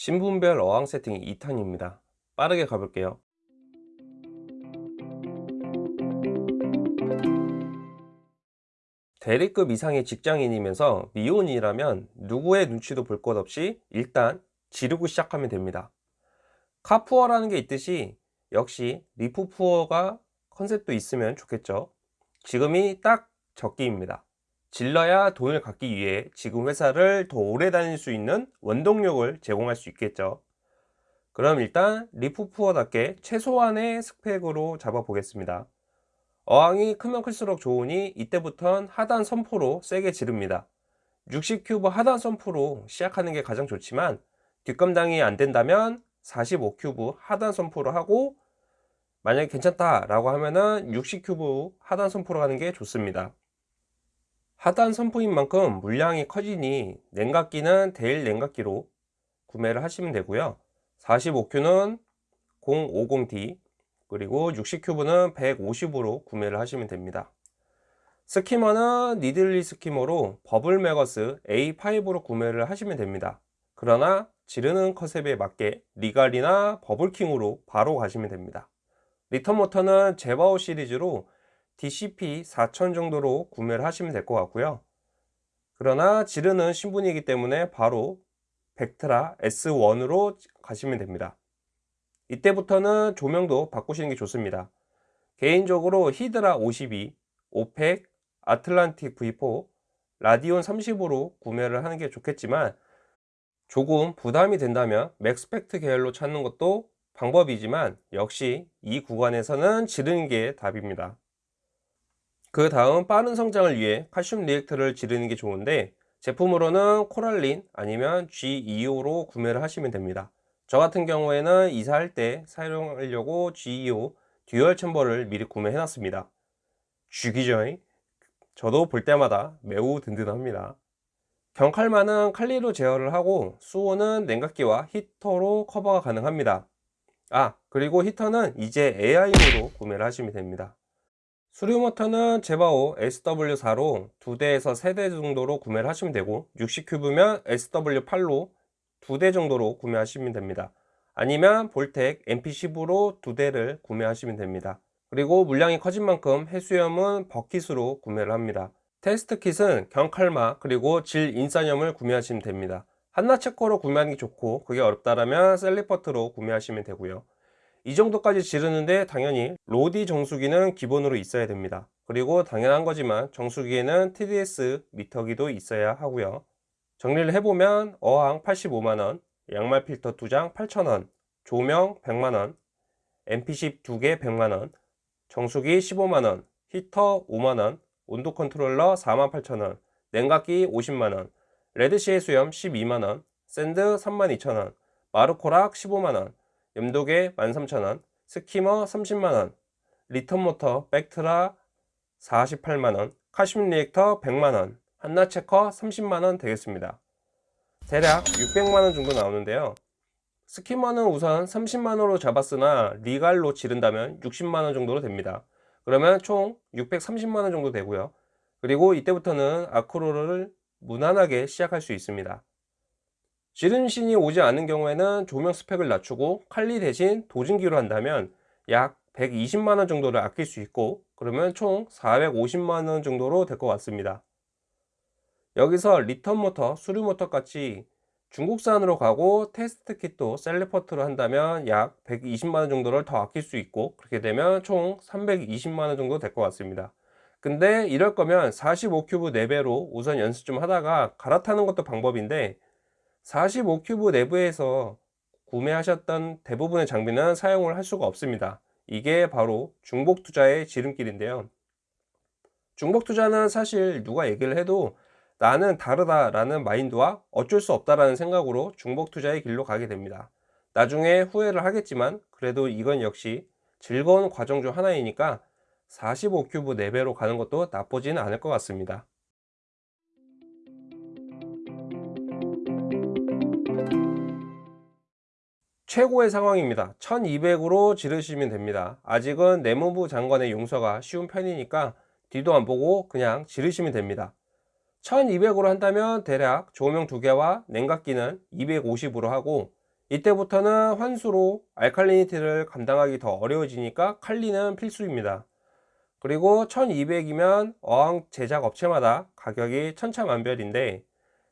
신분별 어항 세팅 2탄입니다. 빠르게 가볼게요. 대리급 이상의 직장인이면서 미혼이라면 누구의 눈치도 볼 것 없이 일단 지르고 시작하면 됩니다. 카푸어라는 게 있듯이 역시 리프푸어가 컨셉도 있으면 좋겠죠. 지금이 딱 적기입니다 질러야 돈을 갖기 위해 지금 회사를 더 오래 다닐 수 있는 원동력을 제공할 수 있겠죠. 그럼 일단 reef poor답게 최소한의 스펙으로 잡아 보겠습니다. 어항이 크면 클수록 좋으니 이때부턴 하단 sump로 세게 지릅니다. 60큐브 하단 sump로 시작하는 게 가장 좋지만 뒷감당이 안 된다면 45큐브 하단 sump로 하고 만약에 괜찮다 라고 하면은 60큐브 하단 sump로 하는 게 좋습니다 하단 sump인 만큼 물량이 커지니 냉각기는 대일 냉각기로 구매를 하시면 되고요. 45큐는 050D 그리고 60큐브는 150으로 구매를 하시면 됩니다. skimmer는 니들리 skimmer로 버블 마구스 A5로 구매를 하시면 됩니다. 그러나 지르는 컨셉에 맞게 리갈이나 버블킹으로 바로 가시면 됩니다. return 모터는 제바오 시리즈로 DCP 4000 정도로 구매를 하시면 될 것 같고요. 그러나 지르는 신분이기 때문에 바로 벡트라 S1으로 가시면 됩니다. 이때부터는 조명도 바꾸시는 게 좋습니다. 개인적으로 히드라 52, 오르펙, 아틀란틱 V4, 라디온 30으로 구매를 하는 게 좋겠지만 조금 부담이 된다면 맥스펙트 계열로 찾는 것도 방법이지만 역시 이 구간에서는 지르는 게 답입니다 그 다음 빠른 성장을 위해 칼슘 reactor를 지르는 게 좋은데 제품으로는 코랄린 아니면 GEO로 구매를 하시면 됩니다. 저 같은 경우에는 이사할 때 사용하려고 G2O 듀얼 챔버를 미리 구매해 놨습니다. 죽이죠 저도 볼 때마다 매우 든든합니다. 경칼마는 칼리로 제어를 하고 수온은 냉각기와 히터로 커버가 가능합니다. 아 그리고 히터는 이제 에하임으로 구매를 하시면 됩니다 수류 모터는 제바오 SW4로 2대에서 3대 정도로 구매를 하시면 되고 60큐브면 SW8로 2대 정도로 구매하시면 됩니다. 아니면 볼텍 MP10으로 2대를 구매하시면 됩니다. 그리고 물량이 커진 만큼 해수염은 버킷으로 구매를 합니다. 테스트 kit은 경칼마 그리고 질 인산염을 구매하시면 됩니다. 한나체커로 구매하는 게 좋고 그게 어렵다면 셀리퍼트로 구매하시면 되고요 이 정도까지 지르는데 당연히 RODI 정수기는 기본으로 있어야 됩니다. 그리고 당연한 거지만 정수기에는 TDS 미터기도 있어야 하고요. 정리를 해보면 어항 85만원 양말 필터 2장 8,000원 조명 100만원 MP10 2개 100만원 정수기 15만원 히터 5만원 온도 컨트롤러 48,000원 냉각기 50만원 레드씨 해수염 12만원 sand 32,000원 마르코락 15만원 염도계 13,000원 skimmer 30만원 return 모터 벡트라 48만원 칼슘 reactor 100만원 한나체커 30만원 되겠습니다. 대략 600만원 정도 나오는데요. skimmer는 우선 30만원으로 잡았으나 리갈로 지른다면 60만원 정도로 됩니다. 그러면 총 630만원 정도 되고요. 그리고 이때부터는 아크로를 무난하게 시작할 수 있습니다 지름신이 오지 않는 경우에는 조명 스펙을 낮추고 칼리 대신 dosing기로 한다면 약 120만원 정도를 아낄 수 있고 그러면 총 450만원 정도로 될 것 같습니다. 여기서 return 모터, 수류 모터 같이 중국산으로 가고 테스트 kit도 셀리퍼트로 한다면 약 120만원 정도를 더 아낄 수 있고 그렇게 되면 총 320만원 정도 될 것 같습니다. 근데 이럴 거면 45큐브 4배로 우선 연습 좀 하다가 갈아타는 것도 방법인데 45큐브 내부에서 구매하셨던 대부분의 장비는 사용을 할 수가 없습니다. 이게 바로 중복 투자의 지름길인데요. 중복 투자는 사실 누가 얘기를 해도 나는 다르다 라는 마인드와 어쩔 수 없다라는 생각으로 중복 투자의 길로 가게 됩니다. 나중에 후회를 하겠지만 그래도 이건 역시 즐거운 과정 중 하나이니까 45큐브 4배로 가는 것도 나쁘지는 않을 것 같습니다 최고의 상황입니다. 1200으로 지르시면 됩니다. 아직은 내무부 장관의 용서가 쉬운 편이니까 뒤도 안 보고 그냥 지르시면 됩니다. 1200으로 한다면 대략 조명 두개와 냉각기는 250으로 하고 이때부터는 환수로 알칼리니티를 감당하기 더 어려워지니까 칼리는 필수입니다. 그리고 1200이면 어항 제작 업체마다 가격이 천차만별인데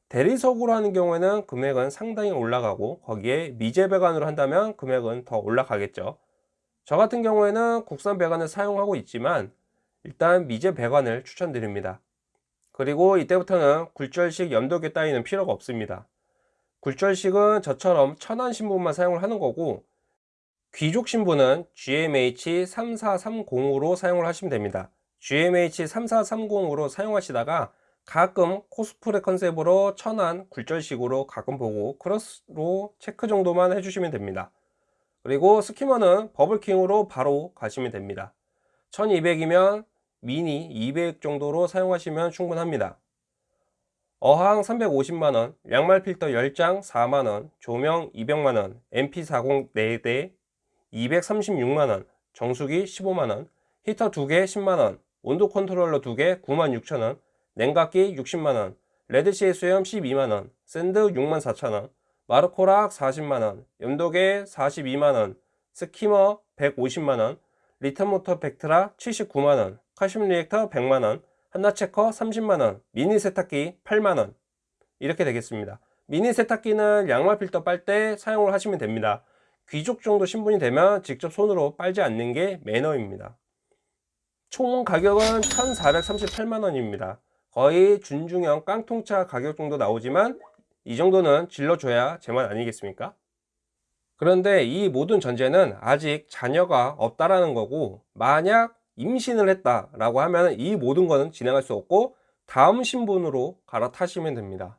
대리석으로 하는 경우에는 금액은 상당히 올라가고 거기에 미제 배관으로 한다면 금액은 더 올라가겠죠. 저 같은 경우에는 국산 배관을 사용하고 있지만 일단 미제 배관을 추천드립니다. 그리고 이때부터는 굴절식 염도계 따위는 필요가 없습니다. 굴절식은 저처럼 천안 신분만 사용을 하는 거고 귀족 신분은 GMH3430으로 사용을 하시면 됩니다. GMH3430으로 사용하시다가 가끔 코스프레 컨셉으로 천안 굴절식으로 가끔 보고 크로스로 체크 정도만 해주시면 됩니다. 그리고 스키머는 버블킹으로 바로 가시면 됩니다. 1200이면 미니 200 정도로 사용하시면 충분합니다. 어항 350만원, 양말 필터 10장 4만원, 조명 200만원, MP40 4대 236만원, 정수기 15만원, 히터 2개 10만원, 온도 컨트롤러 2개 96,000원, 냉각기 60만원, 레드씨 해수염 12만원, sand 64,000원, 마르코락 40만원, 염도계 42만원, skimmer 150만원, return모터 벡트라 79만원, 칼슘 reactor 100만원, 한나체커 30만원, 미니 세탁기 8만원 이렇게 되겠습니다. 미니 세탁기는 양말 필터 빨 때 사용을 하시면 됩니다. 귀족 정도 신분이 되면 직접 손으로 빨지 않는 게 매너입니다. 총 가격은 1438만원입니다. 거의 준중형 깡통차 가격 정도 나오지만 이 정도는 질러줘야 제맛 아니겠습니까? 그런데 이 모든 전제는 아직 자녀가 없다라는 거고 만약 임신을 했다 라고 하면 이 모든 거는 진행할 수 없고 다음 신분으로 갈아타시면 됩니다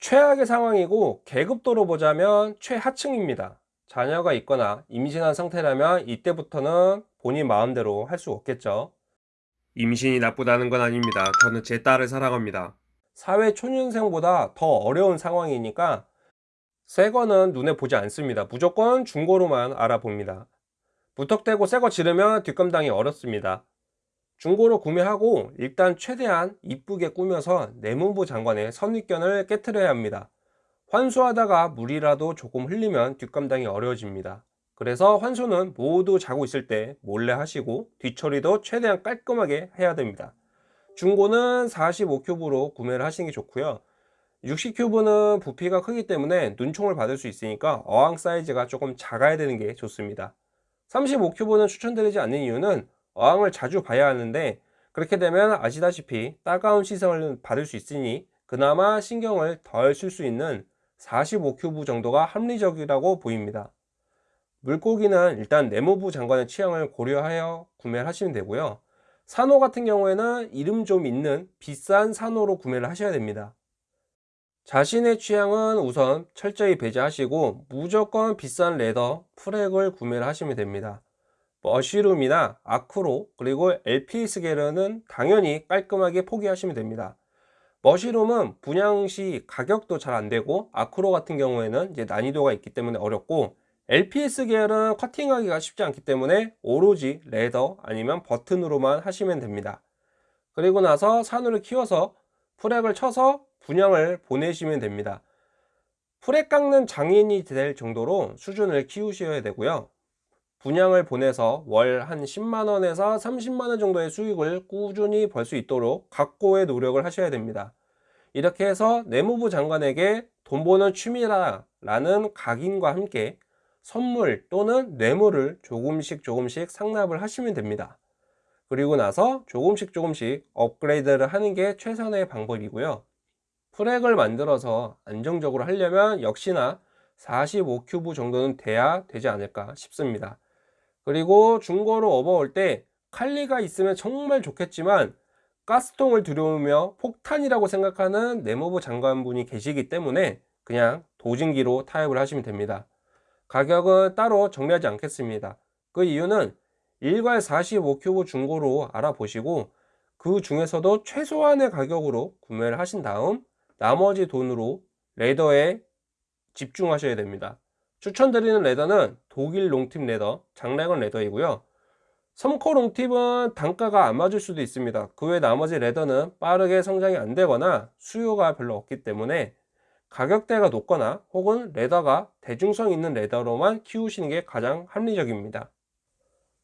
최악의 상황이고 계급도로 보자면 최하층입니다 자녀가 있거나 임신한 상태라면 이때부터는 본인 마음대로 할 수 없겠죠. 임신이 나쁘다는 건 아닙니다. 저는 제 딸을 사랑합니다. 사회 초년생보다 더 어려운 상황이니까 새 거는 눈에 보지 않습니다. 무조건 중고로만 알아봅니다. 무턱대고 새거 지르면 뒷감당이 어렵습니다. 중고로 구매하고 일단 최대한 이쁘게 꾸며서 내문부 장관의 선입견을 깨트려야 합니다 환수하다가 물이라도 조금 흘리면 뒷감당이 어려워집니다. 그래서 환수는 모두 자고 있을 때 몰래 하시고 뒤처리도 최대한 깔끔하게 해야 됩니다. 중고는 45큐브로 구매를 하시는 게 좋고요. 60큐브는 부피가 크기 때문에 눈총을 받을 수 있으니까 어항 사이즈가 조금 작아야 되는 게 좋습니다. 35큐브는 추천드리지 않는 이유는 어항을 자주 봐야 하는데 그렇게 되면 아시다시피 따가운 시선을 받을 수 있으니 그나마 신경을 덜 쓸 수 있는 45큐브 정도가 합리적이라고 보입니다. 물고기는 일단 내무부 장관의 취향을 고려하여 구매를 하시면 되고요. 산호 같은 경우에는 이름 좀 있는 비싼 산호로 구매를 하셔야 됩니다. 자신의 취향은 우선 철저히 배제하시고 무조건 비싼 레더 프렉을 구매를 하시면 됩니다. 머쉬룸이나 아크로 그리고 LPS 계열은 당연히 깔끔하게 포기하시면 됩니다 머쉬룸은 분양 시 가격도 잘 안되고 아크로 같은 경우에는 이제 난이도가 있기 때문에 어렵고 LPS 계열은 커팅하기가 쉽지 않기 때문에 오로지 레더 아니면 버튼으로만 하시면 됩니다. 그리고 나서 산후를 키워서 프렉을 쳐서 분양을 보내시면 됩니다. 풀에 깎는 장인이 될 정도로 수준을 키우셔야 되고요 분양을 보내서 월 한 10만원에서 30만원 정도의 수익을 꾸준히 벌 수 있도록 각고의 노력을 하셔야 됩니다. 이렇게 해서 내무부 장관에게 돈 버는 취미라 라는 각인과 함께 선물 또는 뇌물을 조금씩 조금씩 상납을 하시면 됩니다. 그리고 나서 조금씩 조금씩 업그레이드를 하는 게 최선의 방법이고요. 프렉을 만들어서 안정적으로 하려면 역시나 45큐브 정도는 돼야 되지 않을까 싶습니다 그리고 중고로 업어올 때 칼리가 있으면 정말 좋겠지만 가스통을 들여오며 폭탄이라고 생각하는 네모부 장관분이 계시기 때문에 그냥 도진기로 타협을 하시면 됩니다. 가격은 따로 정리하지 않겠습니다. 그 이유는 일괄 45큐브 중고로 알아보시고 그 중에서도 최소한의 가격으로 구매를 하신 다음 나머지 돈으로 leather에 집중하셔야 됩니다 추천드리는 레더는 독일 롱팁 레더 장래건 레더이고요 섬코롱팁은 단가가 안 맞을 수도 있습니다. 그 외 나머지 leather는 빠르게 성장이 안 되거나 수요가 별로 없기 때문에 가격대가 높거나 혹은 leather가 대중성 있는 leather로만 키우시는 게 가장 합리적입니다.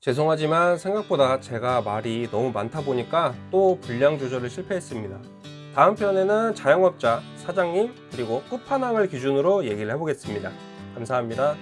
죄송하지만 생각보다 제가 말이 너무 많다 보니까 또 분량 조절을 실패했습니다. 다음 편에는 자영업자, 사장님, 그리고 끝판왕을 기준으로 얘기를 해보겠습니다. 감사합니다.